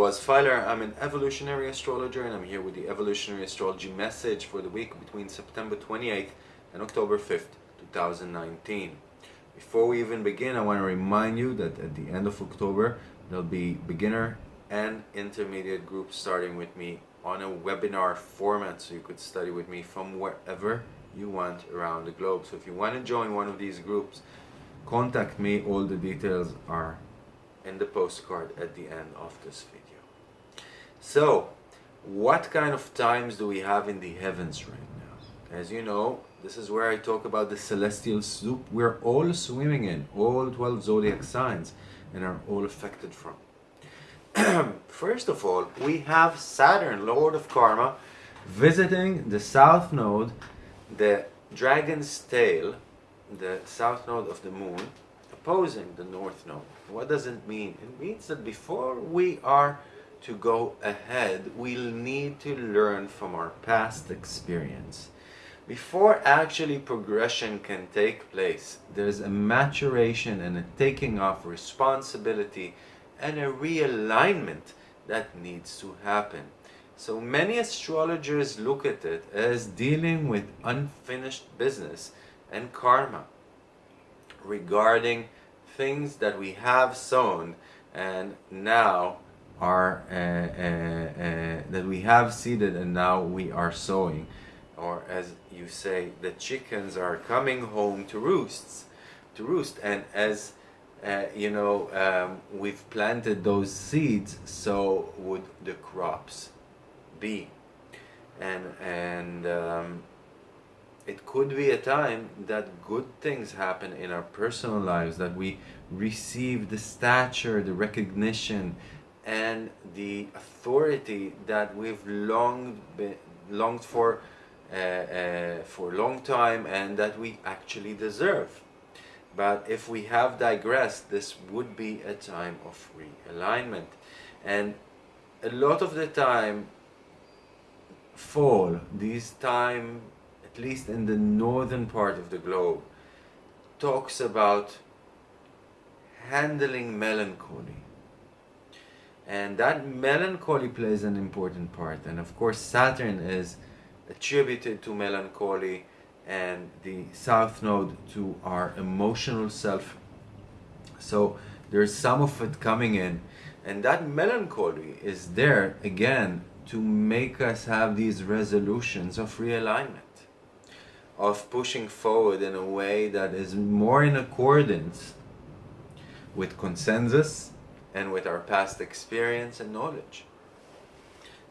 Boaz Fyler. I'm an evolutionary astrologer and I'm here with the evolutionary astrology message for the week between September 28th and October 5th, 2019. Before we even begin, I want to remind you that at the end of October, there'll be beginner and intermediate groups starting with me on a webinar format so you could study with me from wherever you want around the globe. So if you want to join one of these groups, contact me. All the details are in the postcard at the end of this video. So, what kind of times do we have in the heavens right now? As you know, this is where I talk about the celestial soup we're all swimming in, all 12 zodiac signs, and are all affected from. First of all, we have Saturn, Lord of Karma, visiting the south node, the dragon's tail, the south node of the moon, opposing the north node. What does it mean? It means that before we are to go ahead, we'll need to learn from our past experience. Before actually progression can take place, there's a maturation and a taking of responsibility and a realignment that needs to happen. So many astrologers look at it as dealing with unfinished business and karma regarding things that we have sown and now are uh, uh, uh, that we have seeded and now we are sowing. Or as you say the chickens are coming home to roosts to roost. And as uh, you know um, we've planted those seeds so would the crops be. And and um, it could be a time that good things happen in our personal lives, that we receive the stature, the recognition, and the authority that we've longed, longed for uh, uh, for a long time and that we actually deserve. But if we have digressed, this would be a time of realignment. And a lot of the time, fall, this time at least in the northern part of the globe, talks about handling melancholy. And that melancholy plays an important part. And of course, Saturn is attributed to melancholy and the south node to our emotional self. So there's some of it coming in. And that melancholy is there again to make us have these resolutions of realignment of pushing forward in a way that is more in accordance with consensus and with our past experience and knowledge.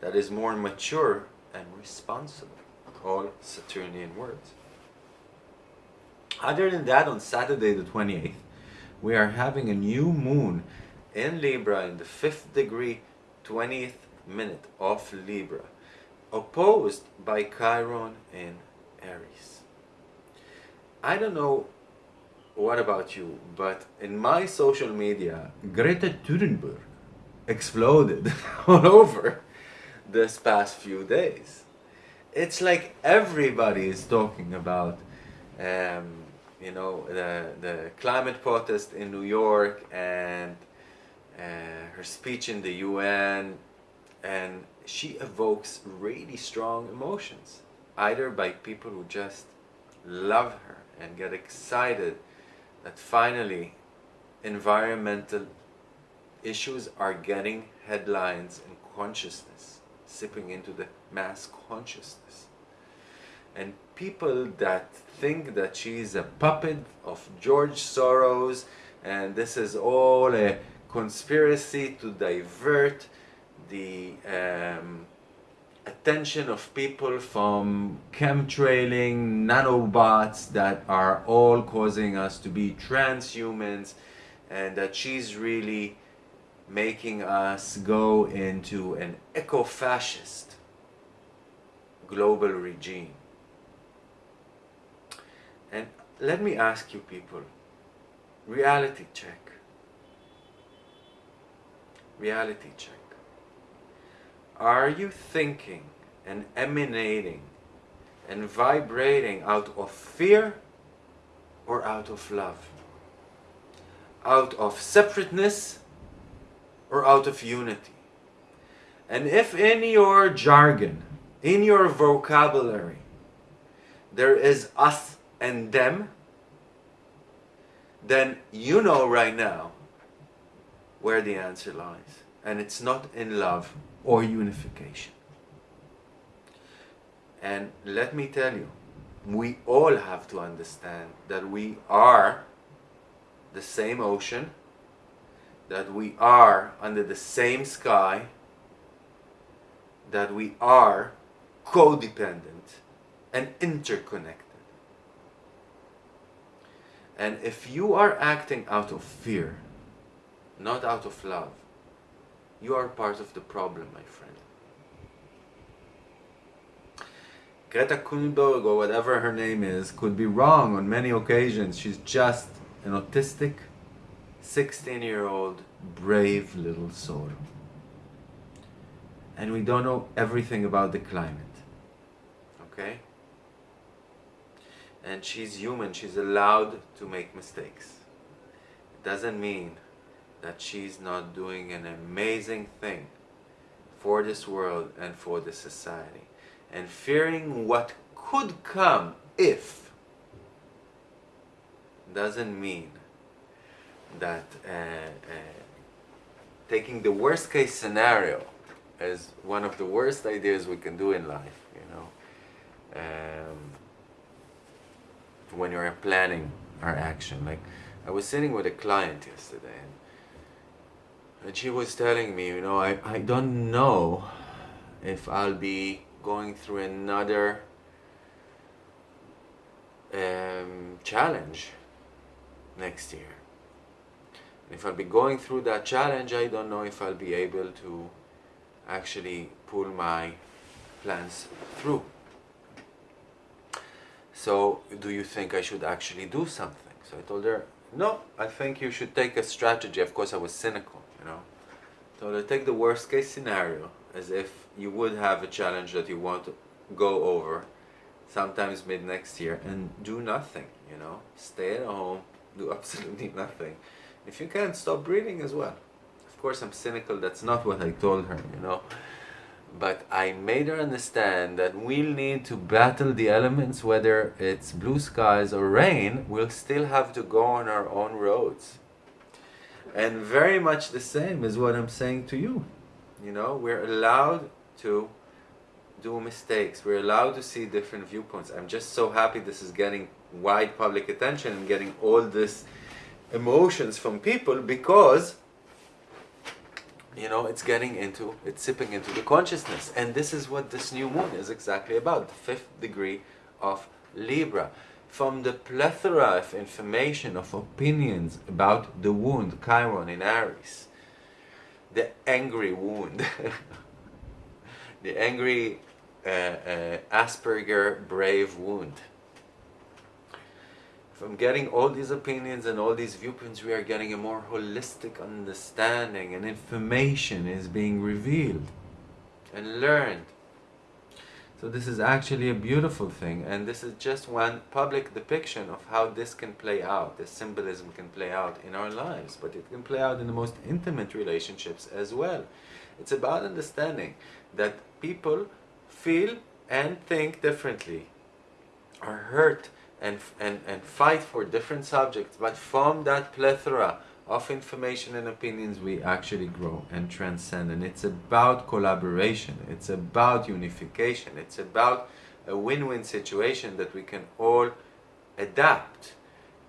That is more mature and responsible. All Saturnian words. Other than that, on Saturday the 28th, we are having a new moon in Libra in the 5th degree, 20th minute of Libra, opposed by Chiron in Aries. I don't know what about you, but in my social media, Greta Thunberg exploded all over this past few days. It's like everybody is talking about, um, you know, the, the climate protest in New York and uh, her speech in the UN, and she evokes really strong emotions, either by people who just love her and get excited that finally environmental issues are getting headlines and consciousness, sipping into the mass consciousness. And people that think that she's a puppet of George Soros and this is all a conspiracy to divert the um, attention of people from chemtrailing nanobots that are all causing us to be transhumans and that she's really making us go into an eco-fascist global regime. And let me ask you people, reality check. Reality check. Are you thinking and emanating and vibrating out of fear or out of love? Out of separateness or out of unity. And if in your jargon, in your vocabulary, there is us and them, then you know right now where the answer lies. And it's not in love or unification. And let me tell you, we all have to understand that we are the same ocean, that we are under the same sky, that we are codependent and interconnected. And if you are acting out of fear, not out of love, you are part of the problem, my friend. Greta Thunberg, or whatever her name is, could be wrong on many occasions. She's just an autistic, 16 year old, brave little soul. And we don't know everything about the climate. Okay? And she's human, she's allowed to make mistakes. It doesn't mean that she's not doing an amazing thing for this world and for this society and fearing what could come if doesn't mean that uh, uh, taking the worst case scenario as one of the worst ideas we can do in life, you know, um, when you're planning our action. Like, I was sitting with a client yesterday and, and she was telling me, you know, I, I don't know if I'll be going through another um, challenge next year. if I'll be going through that challenge, I don't know if I'll be able to actually pull my plans through. So, do you think I should actually do something? So I told her, no, I think you should take a strategy. Of course, I was cynical, know. I take the worst case scenario as if you would have a challenge that you want to go over sometimes mid next year and do nothing you know? Stay at home do absolutely nothing. If you can stop breathing as well. Of course i'm cynical that's not what i told her you know? But i made her understand that we'll need to battle the elements whether it's blue skies or rain we'll still have to go on our own roads and very much the same is what i'm saying to you you know, we're allowed to do mistakes. We're allowed to see different viewpoints. I'm just so happy this is getting wide public attention and getting all this emotions from people because you know it's getting into it's sipping into the consciousness and this is what this new moon is exactly about the fifth degree of libra from the plethora of information of opinions about the wound chiron in aries the angry wound, the angry uh, uh, Asperger brave wound. From getting all these opinions and all these viewpoints, we are getting a more holistic understanding and information is being revealed and learned. So this is actually a beautiful thing and this is just one public depiction of how this can play out, this symbolism can play out in our lives, but it can play out in the most intimate relationships as well. It's about understanding that people feel and think differently, are hurt and, and, and fight for different subjects, but from that plethora of information and opinions we actually grow and transcend. And it's about collaboration. It's about unification. It's about a win-win situation that we can all adapt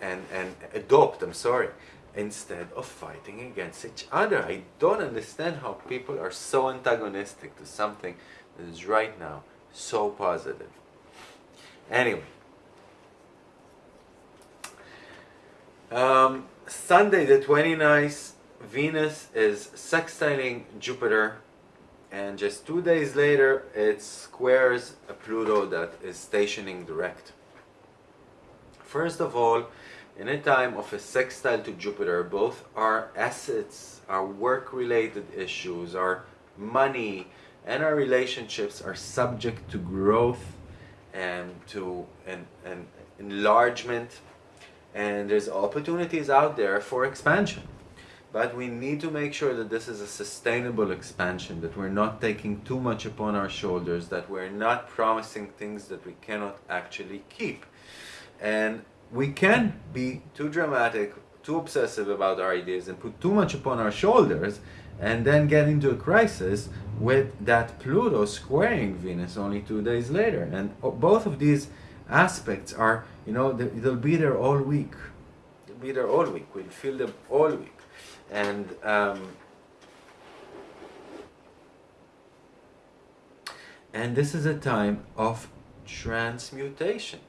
and and adopt i'm sorry instead of fighting against each other. I don't understand how people are so antagonistic to something that is right now so positive. Anyway. Um, Sunday the 29th, Venus is sextiling Jupiter and just two days later it squares a Pluto that is stationing direct. First of all, in a time of a sextile to Jupiter, both our assets, our work-related issues, our money, and our relationships are subject to growth and to an, an enlargement and there's opportunities out there for expansion. but we need to make sure that this is a sustainable expansion, that we're not taking too much upon our shoulders, that we're not promising things that we cannot actually keep. And we can be too dramatic, too obsessive about our ideas and put too much upon our shoulders and then get into a crisis with that Pluto squaring Venus only two days later. And both of these aspects are, you know, they'll be there all week. They'll be there all week. We'll feel them all week and um, and this is a time of transmutation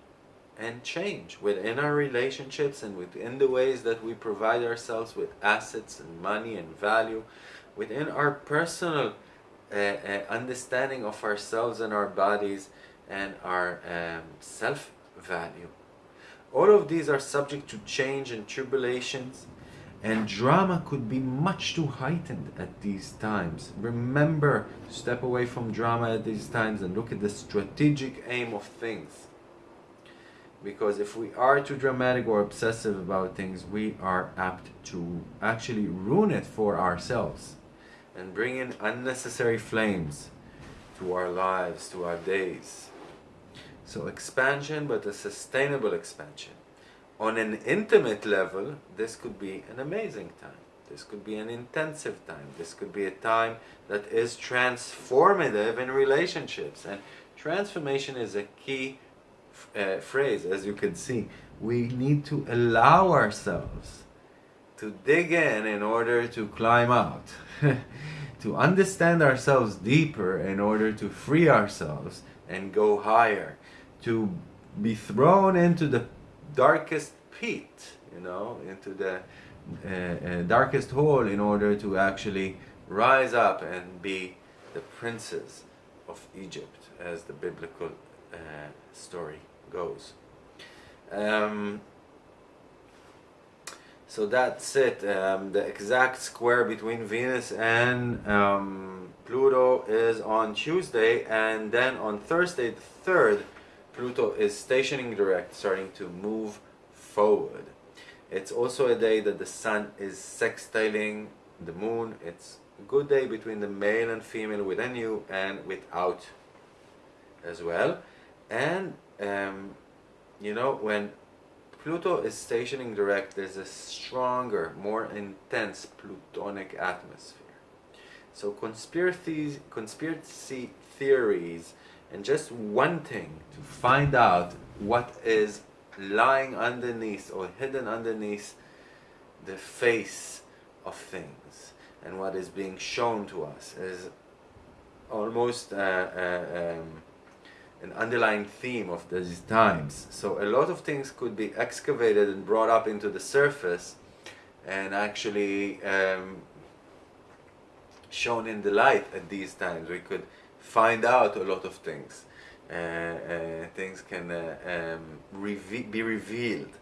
and change within our relationships and within the ways that we provide ourselves with assets and money and value within our personal uh, uh, understanding of ourselves and our bodies and our um, self-value all of these are subject to change and tribulations and drama could be much too heightened at these times. Remember step away from drama at these times and look at the strategic aim of things. Because if we are too dramatic or obsessive about things, we are apt to actually ruin it for ourselves and bring in unnecessary flames to our lives, to our days. So expansion, but a sustainable expansion on an intimate level, this could be an amazing time. This could be an intensive time. This could be a time that is transformative in relationships. And transformation is a key uh, phrase, as you can see. We need to allow ourselves to dig in in order to climb out. to understand ourselves deeper in order to free ourselves and go higher. To be thrown into the darkest pit, you know, into the uh, uh, darkest hole in order to actually rise up and be the princes of Egypt, as the biblical uh, story goes. Um, so that's it. Um, the exact square between Venus and um, Pluto is on Tuesday, and then on Thursday, the 3rd, Pluto is stationing direct, starting to move forward. It's also a day that the sun is sextiling the moon. It's a good day between the male and female within you and without as well. And, um, you know, when Pluto is stationing direct, there's a stronger, more intense plutonic atmosphere. So conspiracies, conspiracy theories and just wanting to find out what is lying underneath or hidden underneath the face of things and what is being shown to us is almost uh, uh, um, an underlying theme of these times. So a lot of things could be excavated and brought up into the surface and actually um, shown in the light at these times. We could find out a lot of things. Uh, uh, things can uh, um, reve be revealed.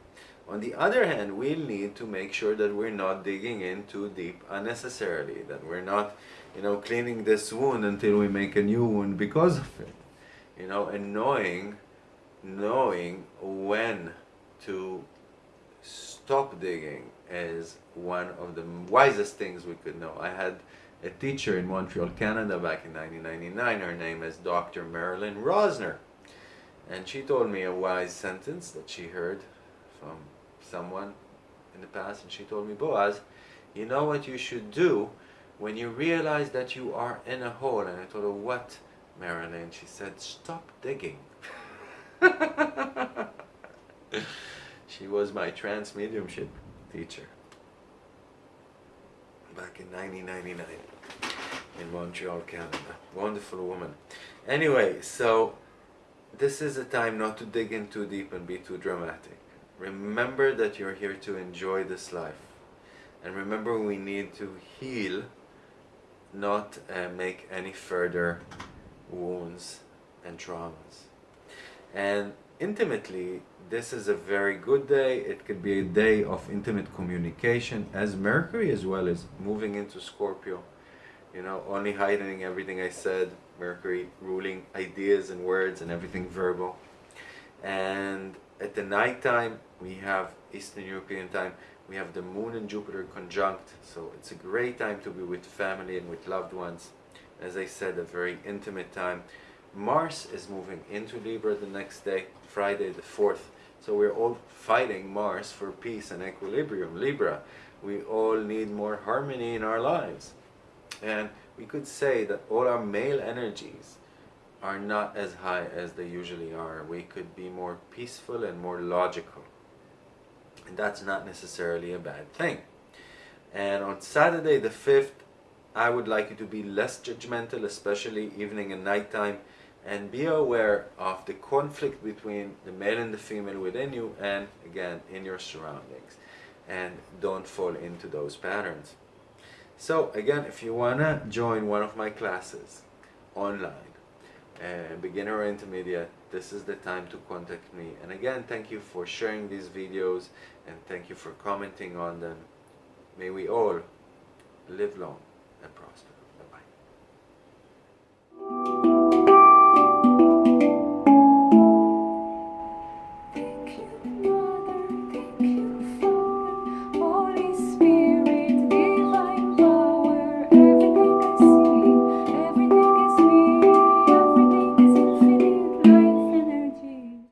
On the other hand, we'll need to make sure that we're not digging in too deep unnecessarily, that we're not, you know, cleaning this wound until we make a new wound because of it. You know, and knowing, knowing when to stop digging is one of the wisest things we could know. I had a teacher in Montreal, Canada back in 1999. Her name is Dr. Marilyn Rossner. And she told me a wise sentence that she heard from someone in the past. And she told me, Boaz, you know what you should do when you realize that you are in a hole. And I told her, what, Marilyn? She said, stop digging. she was my trance mediumship teacher back in 1999 in Montreal, Canada. Wonderful woman. Anyway, so this is a time not to dig in too deep and be too dramatic. Remember that you're here to enjoy this life. And remember we need to heal, not uh, make any further wounds and traumas. And intimately, this is a very good day. It could be a day of intimate communication as Mercury as well as moving into Scorpio you know, only heightening everything I said, Mercury ruling ideas and words and everything verbal. And at the night time, we have Eastern European time, we have the moon and Jupiter conjunct, so it's a great time to be with family and with loved ones. As I said, a very intimate time. Mars is moving into Libra the next day, Friday the 4th. So we're all fighting Mars for peace and equilibrium, Libra. We all need more harmony in our lives. And we could say that all our male energies are not as high as they usually are. We could be more peaceful and more logical. And that's not necessarily a bad thing. And on Saturday the 5th, I would like you to be less judgmental, especially evening and nighttime, and be aware of the conflict between the male and the female within you and, again, in your surroundings. And don't fall into those patterns. So, again, if you want to join one of my classes online, uh, beginner or intermediate, this is the time to contact me. And again, thank you for sharing these videos and thank you for commenting on them. May we all live long and prosper.